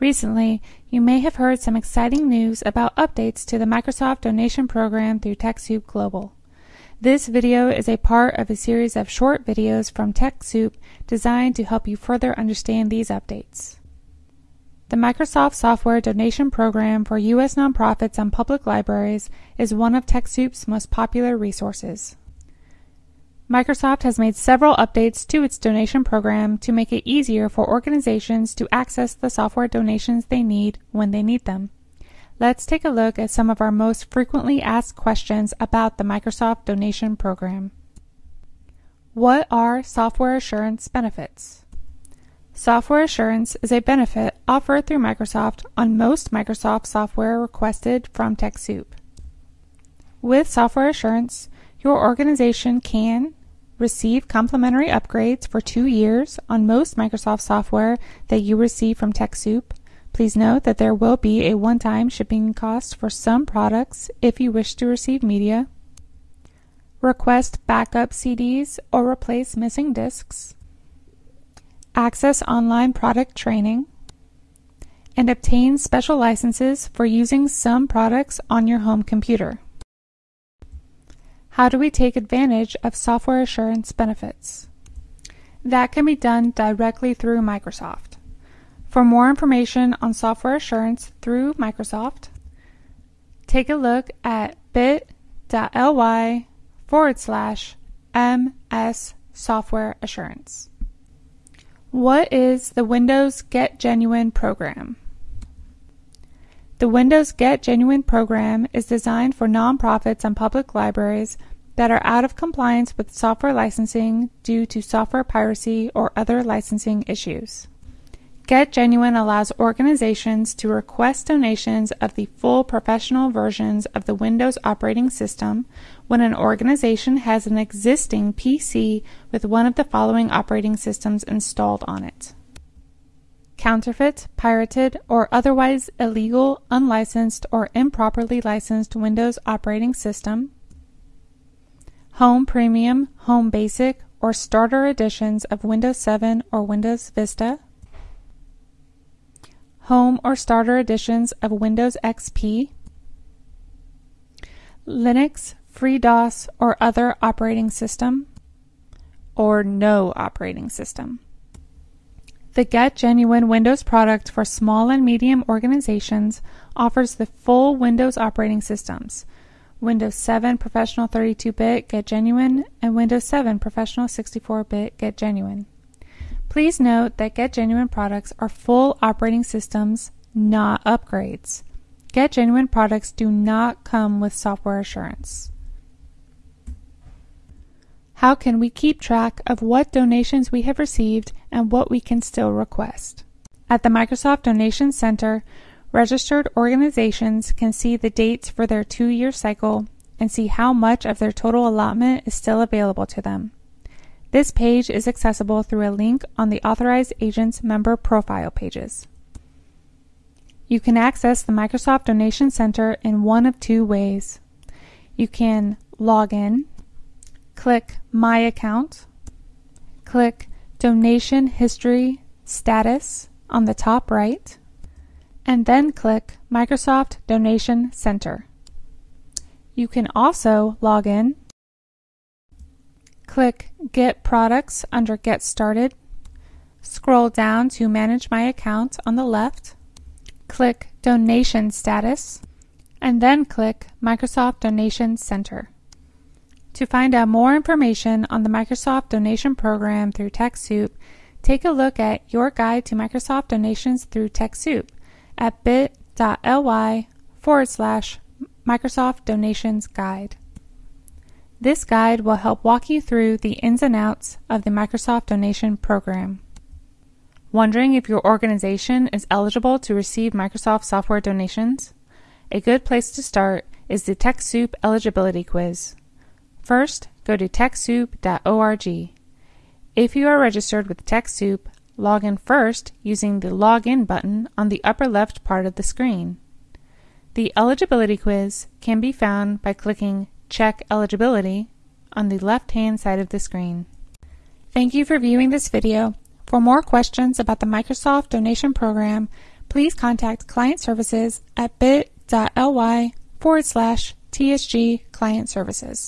Recently, you may have heard some exciting news about updates to the Microsoft donation program through TechSoup Global. This video is a part of a series of short videos from TechSoup designed to help you further understand these updates. The Microsoft Software Donation Program for U.S. nonprofits and public libraries is one of TechSoup's most popular resources. Microsoft has made several updates to its donation program to make it easier for organizations to access the software donations they need when they need them. Let's take a look at some of our most frequently asked questions about the Microsoft donation program. What are software assurance benefits? Software assurance is a benefit offered through Microsoft on most Microsoft software requested from TechSoup. With software assurance, your organization can receive complimentary upgrades for two years on most Microsoft software that you receive from TechSoup. Please note that there will be a one-time shipping cost for some products if you wish to receive media. Request backup CDs or replace missing disks. Access online product training. And obtain special licenses for using some products on your home computer. How do we take advantage of software assurance benefits? That can be done directly through Microsoft. For more information on software assurance through Microsoft, take a look at bit.ly forward slash MS Software Assurance. What is the Windows Get Genuine program? The Windows Get Genuine program is designed for nonprofits and public libraries that are out of compliance with software licensing due to software piracy or other licensing issues. Get Genuine allows organizations to request donations of the full professional versions of the Windows operating system when an organization has an existing PC with one of the following operating systems installed on it counterfeit, pirated, or otherwise illegal, unlicensed, or improperly licensed Windows operating system, Home Premium, Home Basic, or Starter editions of Windows 7 or Windows Vista, Home or Starter editions of Windows XP, Linux, FreeDOS, or other operating system, or no operating system. The Get Genuine Windows product for small and medium organizations offers the full Windows operating systems Windows 7 Professional 32-bit Get Genuine and Windows 7 Professional 64-bit Get Genuine. Please note that Get Genuine products are full operating systems, not upgrades. Get Genuine products do not come with software assurance. How can we keep track of what donations we have received and what we can still request? At the Microsoft Donation Center, registered organizations can see the dates for their two year cycle and see how much of their total allotment is still available to them. This page is accessible through a link on the Authorized Agents member profile pages. You can access the Microsoft Donation Center in one of two ways. You can log in click My Account, click Donation History Status on the top right, and then click Microsoft Donation Center. You can also log in, click Get Products under Get Started, scroll down to Manage My Account on the left, click Donation Status, and then click Microsoft Donation Center. To find out more information on the Microsoft Donation Program through TechSoup, take a look at Your Guide to Microsoft Donations through TechSoup at bit.ly forward slash Microsoft Donations Guide. This guide will help walk you through the ins and outs of the Microsoft Donation Program. Wondering if your organization is eligible to receive Microsoft software donations? A good place to start is the TechSoup eligibility quiz. First, go to TechSoup.org. If you are registered with TechSoup, log in first using the Login button on the upper left part of the screen. The eligibility quiz can be found by clicking Check Eligibility on the left-hand side of the screen. Thank you for viewing this video. For more questions about the Microsoft Donation Program, please contact Client Services at bit.ly forward slash TSG Client Services.